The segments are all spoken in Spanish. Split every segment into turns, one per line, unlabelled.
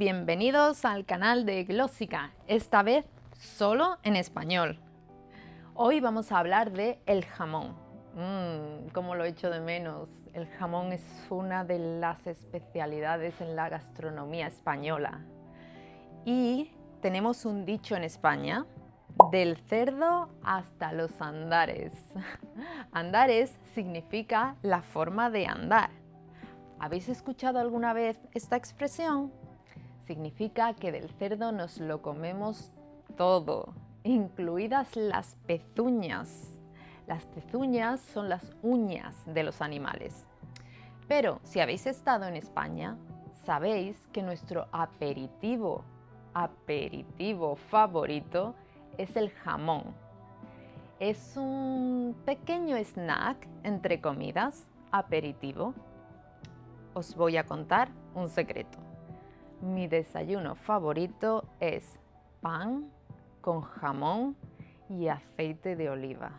bienvenidos al canal de Glósica, esta vez solo en español. Hoy vamos a hablar de el jamón. Mmm, cómo lo echo de menos. El jamón es una de las especialidades en la gastronomía española. Y tenemos un dicho en España, del cerdo hasta los andares. Andares significa la forma de andar. ¿Habéis escuchado alguna vez esta expresión? Significa que del cerdo nos lo comemos todo, incluidas las pezuñas. Las pezuñas son las uñas de los animales. Pero si habéis estado en España, sabéis que nuestro aperitivo, aperitivo favorito es el jamón. Es un pequeño snack entre comidas, aperitivo, os voy a contar un secreto. Mi desayuno favorito es pan con jamón y aceite de oliva.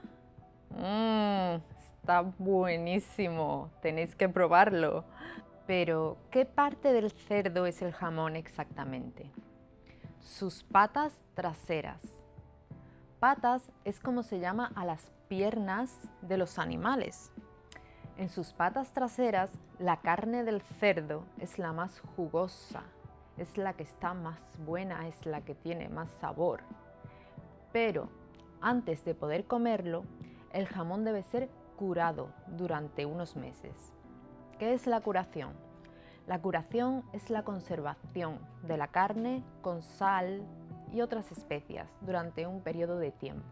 Mmm, está buenísimo, tenéis que probarlo. Pero, ¿qué parte del cerdo es el jamón exactamente? Sus patas traseras. Patas es como se llama a las piernas de los animales. En sus patas traseras, la carne del cerdo es la más jugosa, es la que está más buena, es la que tiene más sabor. Pero antes de poder comerlo, el jamón debe ser curado durante unos meses. ¿Qué es la curación? La curación es la conservación de la carne con sal y otras especias durante un periodo de tiempo.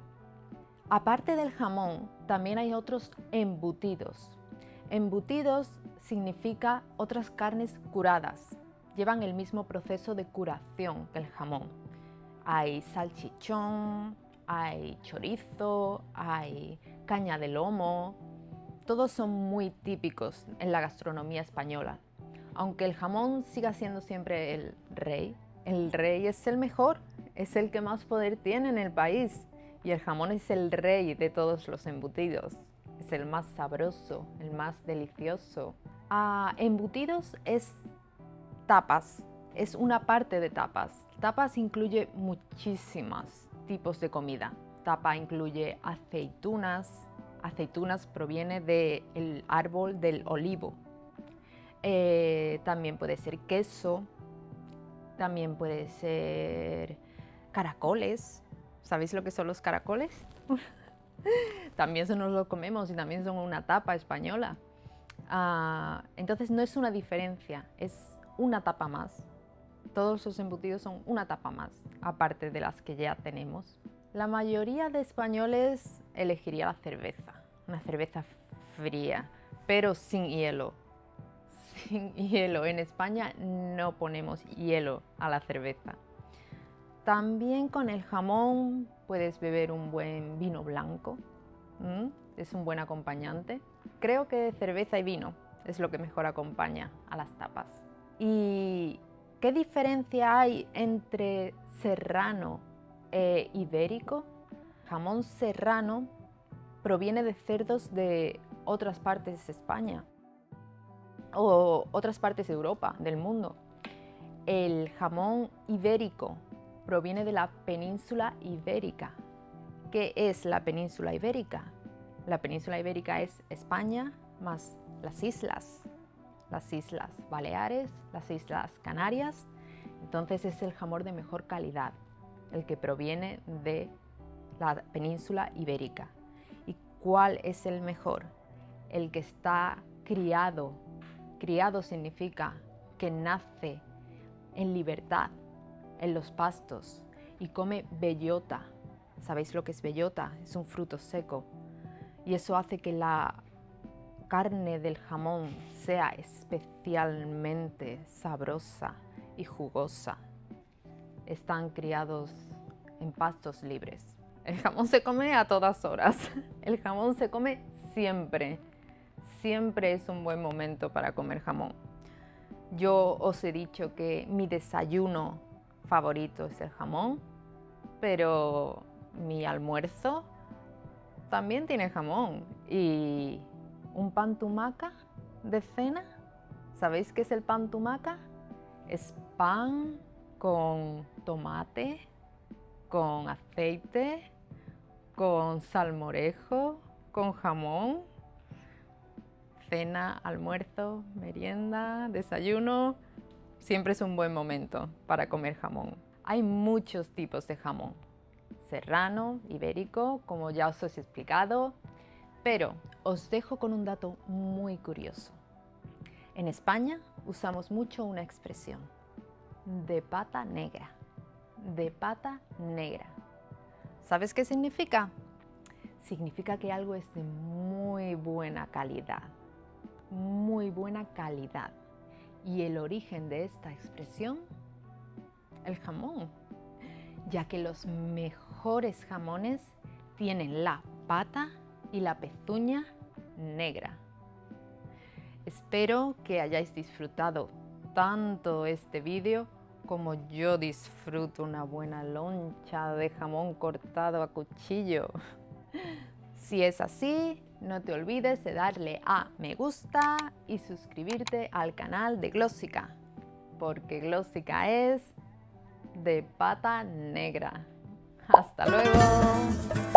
Aparte del jamón, también hay otros embutidos Embutidos significa otras carnes curadas. Llevan el mismo proceso de curación que el jamón. Hay salchichón, hay chorizo, hay caña de lomo. Todos son muy típicos en la gastronomía española. Aunque el jamón siga siendo siempre el rey, el rey es el mejor, es el que más poder tiene en el país y el jamón es el rey de todos los embutidos es el más sabroso, el más delicioso. Ah, embutidos es tapas, es una parte de tapas. Tapas incluye muchísimos tipos de comida. Tapa incluye aceitunas, aceitunas proviene del árbol del olivo. Eh, también puede ser queso, también puede ser caracoles. ¿Sabéis lo que son los caracoles? también se nos lo comemos y también son una tapa española. Ah, entonces no es una diferencia, es una tapa más. Todos los embutidos son una tapa más, aparte de las que ya tenemos. La mayoría de españoles elegiría la cerveza, una cerveza fría, pero sin hielo. Sin hielo. En España no ponemos hielo a la cerveza. También con el jamón puedes beber un buen vino blanco. Es un buen acompañante. Creo que cerveza y vino es lo que mejor acompaña a las tapas. ¿Y qué diferencia hay entre serrano e ibérico? Jamón serrano proviene de cerdos de otras partes de España o otras partes de Europa, del mundo. El jamón ibérico proviene de la península ibérica. ¿Qué es la península ibérica? La península ibérica es España más las islas, las islas Baleares, las islas Canarias. Entonces es el jamón de mejor calidad, el que proviene de la península ibérica. ¿Y cuál es el mejor? El que está criado. Criado significa que nace en libertad, en los pastos y come bellota. ¿Sabéis lo que es bellota? Es un fruto seco y eso hace que la carne del jamón sea especialmente sabrosa y jugosa. Están criados en pastos libres. El jamón se come a todas horas. El jamón se come siempre. Siempre es un buen momento para comer jamón. Yo os he dicho que mi desayuno favorito es el jamón, pero mi almuerzo también tiene jamón. Y un pan tumaca de cena. ¿Sabéis qué es el pan tumaca? Es pan con tomate, con aceite, con salmorejo, con jamón, cena, almuerzo, merienda, desayuno. Siempre es un buen momento para comer jamón. Hay muchos tipos de jamón. Serrano, ibérico, como ya os he explicado. Pero os dejo con un dato muy curioso. En España usamos mucho una expresión de pata negra. De pata negra. ¿Sabes qué significa? Significa que algo es de muy buena calidad. Muy buena calidad. Y el origen de esta expresión, el jamón. Ya que los mejores jamones tienen la pata y la pezuña negra. Espero que hayáis disfrutado tanto este vídeo como yo disfruto una buena loncha de jamón cortado a cuchillo. Si es así, no te olvides de darle a me gusta y suscribirte al canal de Glósica, porque Glósica es de pata negra. ¡Hasta luego!